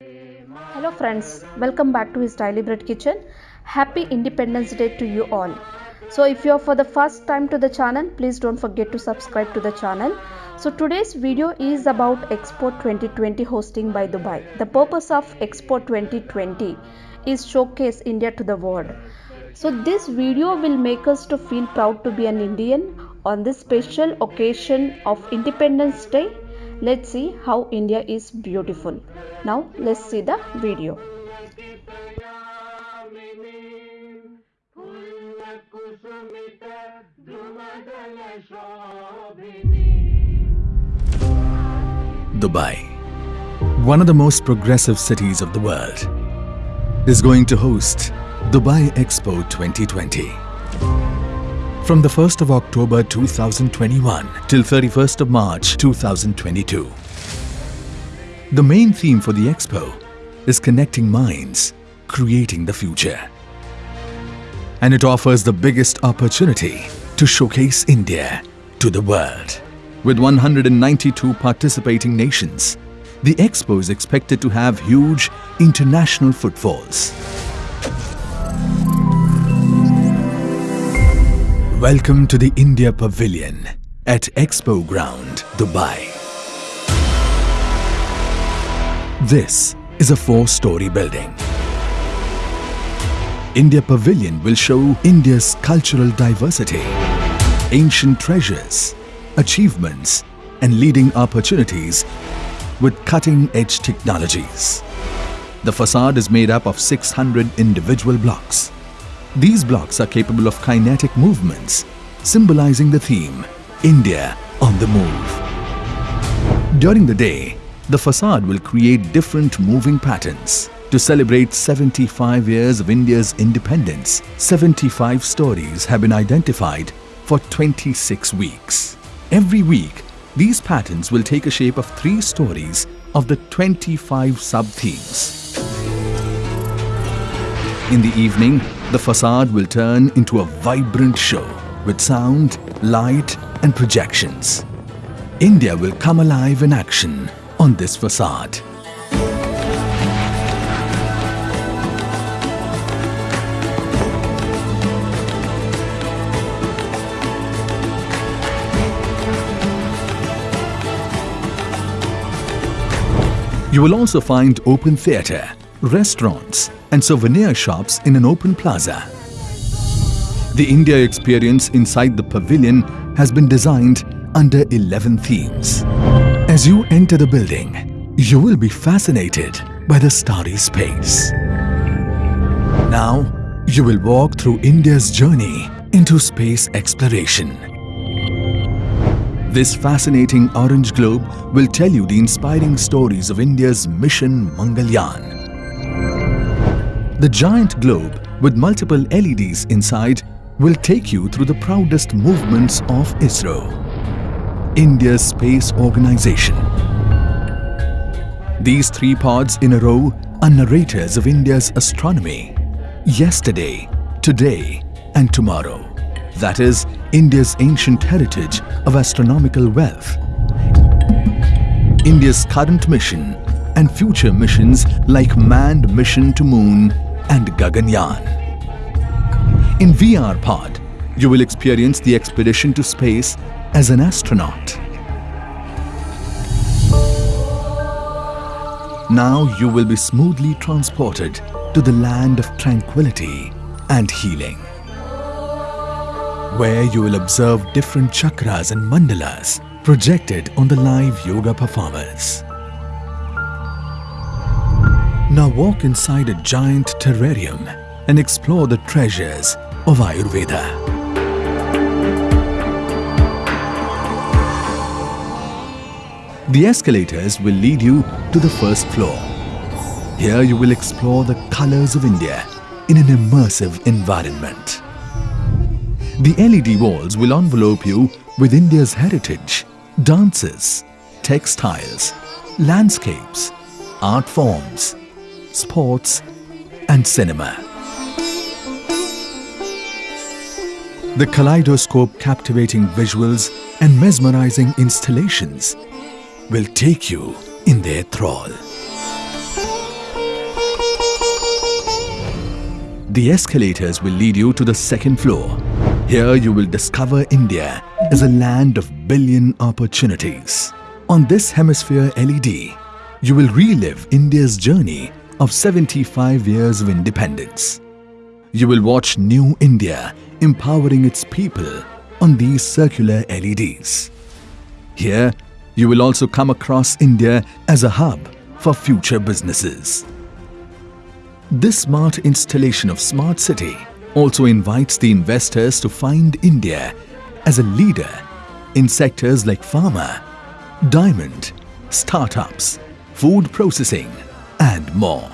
Hello friends, welcome back to his Daily Bread Kitchen. Happy Independence Day to you all. So if you are for the first time to the channel, please don't forget to subscribe to the channel. So today's video is about Expo 2020 hosting by Dubai. The purpose of Expo 2020 is showcase India to the world. So this video will make us to feel proud to be an Indian on this special occasion of Independence Day. Let's see how India is beautiful. Now let's see the video. Dubai, one of the most progressive cities of the world, is going to host Dubai Expo 2020. From the 1st of October 2021 till 31st of March 2022. The main theme for the expo is connecting minds, creating the future. And it offers the biggest opportunity to showcase India to the world. With 192 participating nations, the expo is expected to have huge international footfalls. Welcome to the India Pavilion at Expo Ground, Dubai. This is a four-story building. India Pavilion will show India's cultural diversity, ancient treasures, achievements and leading opportunities with cutting-edge technologies. The facade is made up of 600 individual blocks. These blocks are capable of kinetic movements, symbolizing the theme, India on the move. During the day, the facade will create different moving patterns. To celebrate 75 years of India's independence, 75 stories have been identified for 26 weeks. Every week, these patterns will take a shape of three stories of the 25 sub-themes. In the evening, the facade will turn into a vibrant show with sound, light and projections. India will come alive in action on this facade. You will also find open theatre, restaurants and souvenir shops in an open plaza. The India experience inside the pavilion has been designed under 11 themes. As you enter the building, you will be fascinated by the starry space. Now, you will walk through India's journey into space exploration. This fascinating orange globe will tell you the inspiring stories of India's mission Mangalyaan. The giant globe with multiple LEDs inside will take you through the proudest movements of ISRO, India's space organization. These three pods in a row are narrators of India's astronomy, yesterday, today and tomorrow. That is India's ancient heritage of astronomical wealth, India's current mission and future missions like manned mission to moon and Gaganyaan. In VR Pod, you will experience the expedition to space as an astronaut. Now you will be smoothly transported to the land of tranquility and healing, where you will observe different chakras and mandalas projected on the live yoga performers. Now walk inside a giant terrarium and explore the treasures of Ayurveda. The escalators will lead you to the first floor. Here you will explore the colors of India in an immersive environment. The LED walls will envelope you with India's heritage, dances, textiles, landscapes, art forms, sports and cinema. The kaleidoscope captivating visuals and mesmerizing installations will take you in their thrall. The escalators will lead you to the second floor. Here you will discover India as a land of billion opportunities. On this Hemisphere LED, you will relive India's journey of 75 years of independence. You will watch New India empowering its people on these circular LEDs. Here, you will also come across India as a hub for future businesses. This smart installation of Smart City also invites the investors to find India as a leader in sectors like pharma, diamond, startups, food processing and more.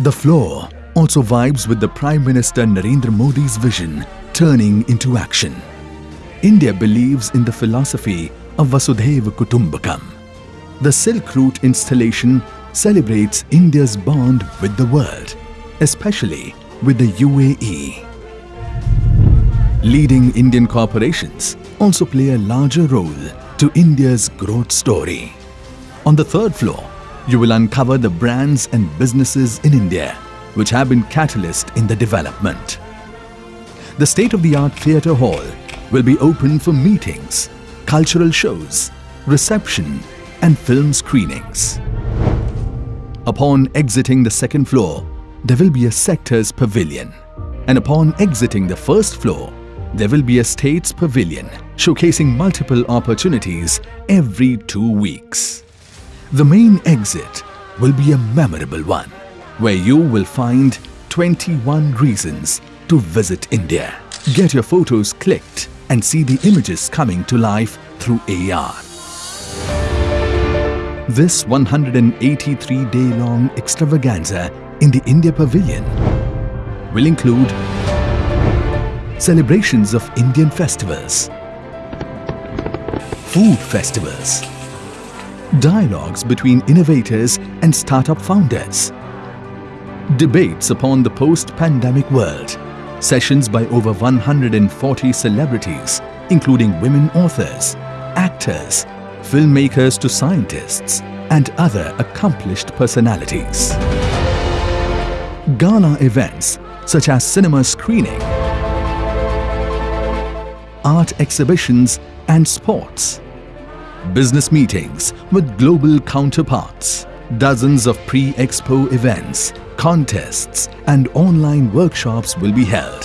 The floor also vibes with the Prime Minister Narendra Modi's vision turning into action. India believes in the philosophy of Vasudhaiva Kutumbakam. The Silk Route installation celebrates India's bond with the world, especially with the UAE. Leading Indian corporations also play a larger role to India's growth story. On the third floor, you will uncover the brands and businesses in India which have been catalyst in the development. The state-of-the-art theatre hall will be open for meetings, cultural shows, reception and film screenings. Upon exiting the second floor, there will be a sector's pavilion. And upon exiting the first floor, there will be a state's pavilion showcasing multiple opportunities every two weeks. The main exit will be a memorable one, where you will find 21 reasons to visit India. Get your photos clicked and see the images coming to life through AR. This 183-day-long extravaganza in the India Pavilion will include celebrations of Indian festivals, food festivals, dialogues between innovators and startup founders, debates upon the post-pandemic world, sessions by over 140 celebrities including women authors, actors, filmmakers to scientists and other accomplished personalities. Gala events such as cinema screening, art exhibitions and sports, business meetings with global counterparts, dozens of pre-expo events, contests and online workshops will be held.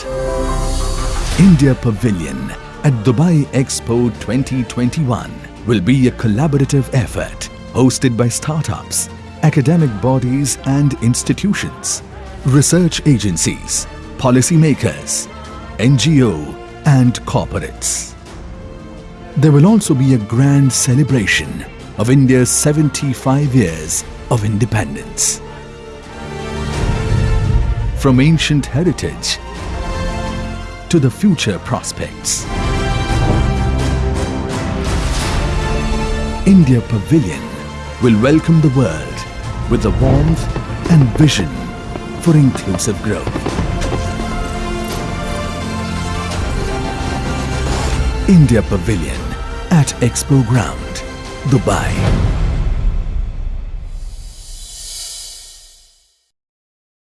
India Pavilion at Dubai Expo 2021 will be a collaborative effort hosted by startups, academic bodies and institutions, research agencies, policymakers, NGO and corporates. There will also be a grand celebration of India's 75 years of independence. From ancient heritage to the future prospects. India Pavilion will welcome the world with the warmth and vision for inclusive growth. India Pavilion at Expo Ground, Dubai.